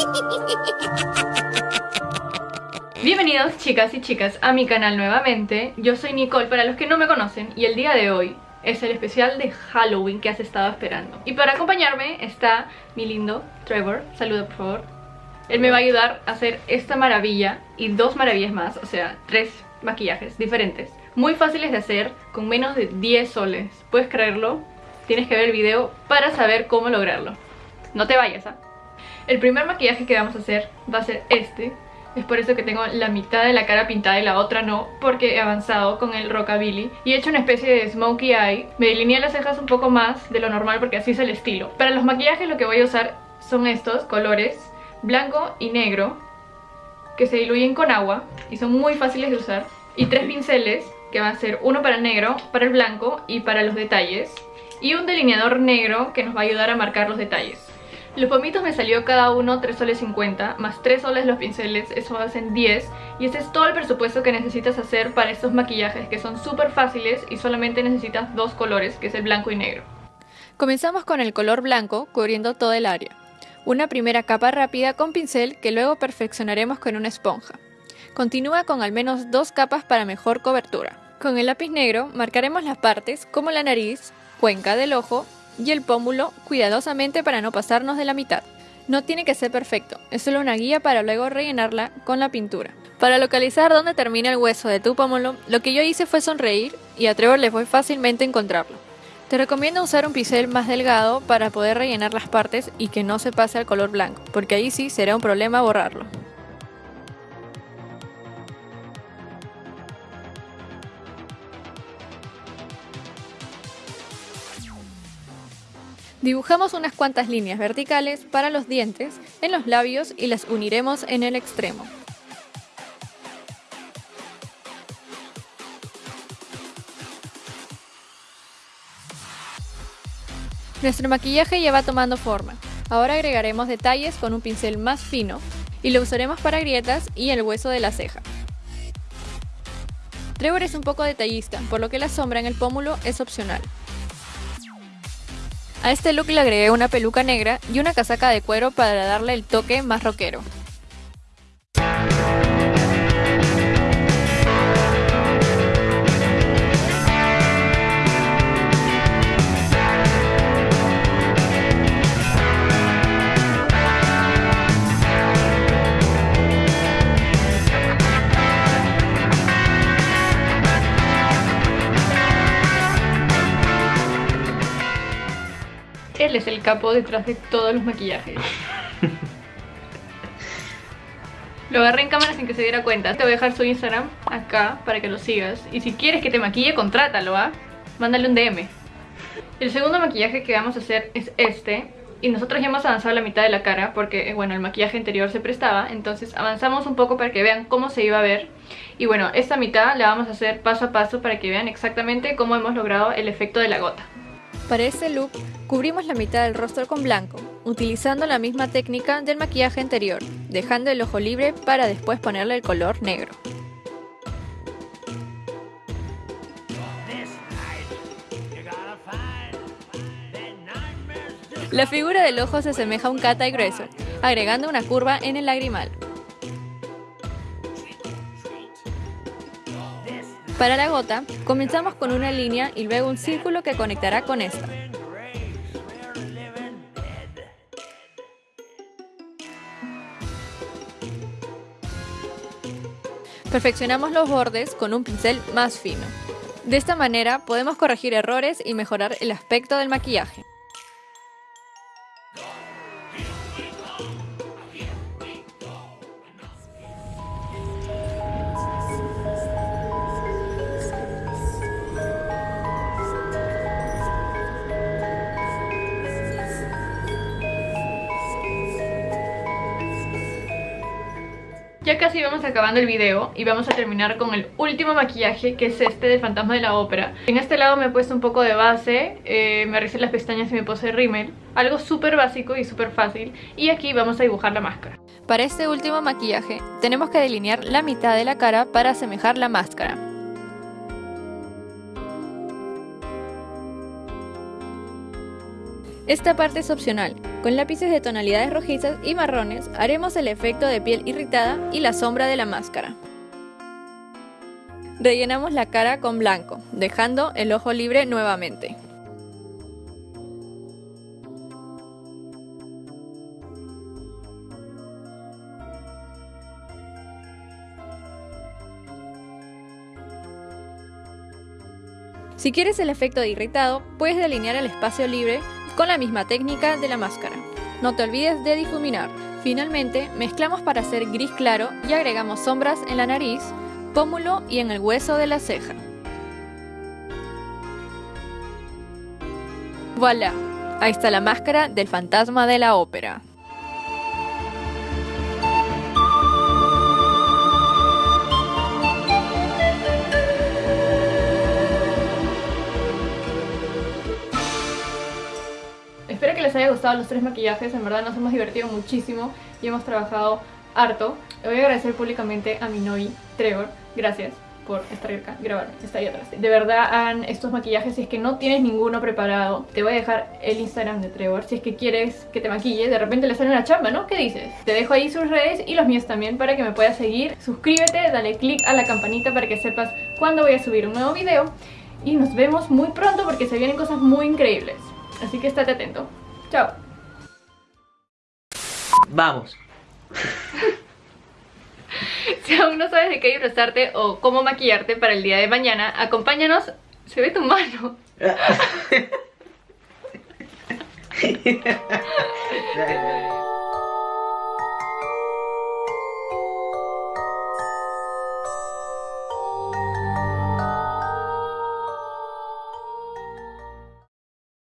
Bienvenidos chicas y chicas a mi canal nuevamente, yo soy Nicole para los que no me conocen y el día de hoy es el especial de Halloween que has estado esperando. Y para acompañarme está mi lindo Trevor, saluda por favor. Él me va a ayudar a hacer esta maravilla y dos maravillas más, o sea, tres maquillajes diferentes. Muy fáciles de hacer, con menos de 10 soles, ¿puedes creerlo? Tienes que ver el video para saber cómo lograrlo. No te vayas, ¿ah? El primer maquillaje que vamos a hacer va a ser este es por eso que tengo la mitad de la cara pintada y la otra no, porque he avanzado con el Rockabilly y he hecho una especie de smokey eye. Me delineé las cejas un poco más de lo normal porque así es el estilo. Para los maquillajes lo que voy a usar son estos colores, blanco y negro, que se diluyen con agua y son muy fáciles de usar. Y tres pinceles, que van a ser uno para el negro, para el blanco y para los detalles. Y un delineador negro que nos va a ayudar a marcar los detalles. Los pomitos me salió cada uno 3 soles 50, más 3 soles los pinceles, eso hacen 10 y ese es todo el presupuesto que necesitas hacer para estos maquillajes que son súper fáciles y solamente necesitas dos colores, que es el blanco y negro. Comenzamos con el color blanco cubriendo todo el área. Una primera capa rápida con pincel que luego perfeccionaremos con una esponja. Continúa con al menos dos capas para mejor cobertura. Con el lápiz negro marcaremos las partes como la nariz, cuenca del ojo y el pómulo cuidadosamente para no pasarnos de la mitad. No tiene que ser perfecto, es solo una guía para luego rellenarla con la pintura. Para localizar dónde termina el hueso de tu pómulo, lo que yo hice fue sonreír y a Trevor le fue fácilmente encontrarlo. Te recomiendo usar un pincel más delgado para poder rellenar las partes y que no se pase al color blanco, porque ahí sí será un problema borrarlo. Dibujamos unas cuantas líneas verticales para los dientes en los labios y las uniremos en el extremo. Nuestro maquillaje ya va tomando forma. Ahora agregaremos detalles con un pincel más fino y lo usaremos para grietas y el hueso de la ceja. Trevor es un poco detallista, por lo que la sombra en el pómulo es opcional. A este look le agregué una peluca negra y una casaca de cuero para darle el toque más rockero. Él es el capo detrás de todos los maquillajes. Lo agarré en cámara sin que se diera cuenta. Te voy a dejar su Instagram acá para que lo sigas. Y si quieres que te maquille, contrátalo, ¿ah? Mándale un DM. El segundo maquillaje que vamos a hacer es este. Y nosotros ya hemos avanzado la mitad de la cara porque, eh, bueno, el maquillaje anterior se prestaba. Entonces avanzamos un poco para que vean cómo se iba a ver. Y bueno, esta mitad la vamos a hacer paso a paso para que vean exactamente cómo hemos logrado el efecto de la gota. Para este look, cubrimos la mitad del rostro con blanco, utilizando la misma técnica del maquillaje anterior, dejando el ojo libre para después ponerle el color negro. La figura del ojo se asemeja a un y grueso, agregando una curva en el lagrimal. Para la gota, comenzamos con una línea y luego un círculo que conectará con esta. Perfeccionamos los bordes con un pincel más fino. De esta manera podemos corregir errores y mejorar el aspecto del maquillaje. Ya casi vamos acabando el video y vamos a terminar con el último maquillaje que es este del fantasma de la ópera. En este lado me he puesto un poco de base, eh, me arrecé las pestañas y me puse rímel Algo súper básico y súper fácil y aquí vamos a dibujar la máscara. Para este último maquillaje tenemos que delinear la mitad de la cara para asemejar la máscara. Esta parte es opcional, Con lápices de tonalidades rojizas y marrones haremos el efecto de piel irritada y la sombra de la máscara. Rellenamos la cara con blanco, dejando el ojo libre nuevamente. Si quieres el efecto de irritado, puedes delinear el espacio libre con la misma técnica de la máscara. No te olvides de difuminar. Finalmente, mezclamos para hacer gris claro y agregamos sombras en la nariz, pómulo y en el hueso de la ceja. Voilà, ahí está la máscara del fantasma de la ópera. Haya gustado los tres maquillajes, en verdad nos hemos divertido muchísimo y hemos trabajado harto. Le voy a agradecer públicamente a mi novio Trevor, gracias por estar acá, grabar, está ahí atrás. De verdad estos maquillajes si es que no tienes ninguno preparado. Te voy a dejar el Instagram de Trevor si es que quieres que te maquille. De repente le sale una chamba, ¿no? ¿Qué dices? Te dejo ahí sus redes y los míos también para que me puedas seguir. Suscríbete, dale click a la campanita para que sepas cuándo voy a subir un nuevo video. Y nos vemos muy pronto porque se vienen cosas muy increíbles. Así que estate atento. Chao. Vamos. Si aún no sabes de qué disfrazarte o cómo maquillarte para el día de mañana, acompáñanos. Se ve tu mano.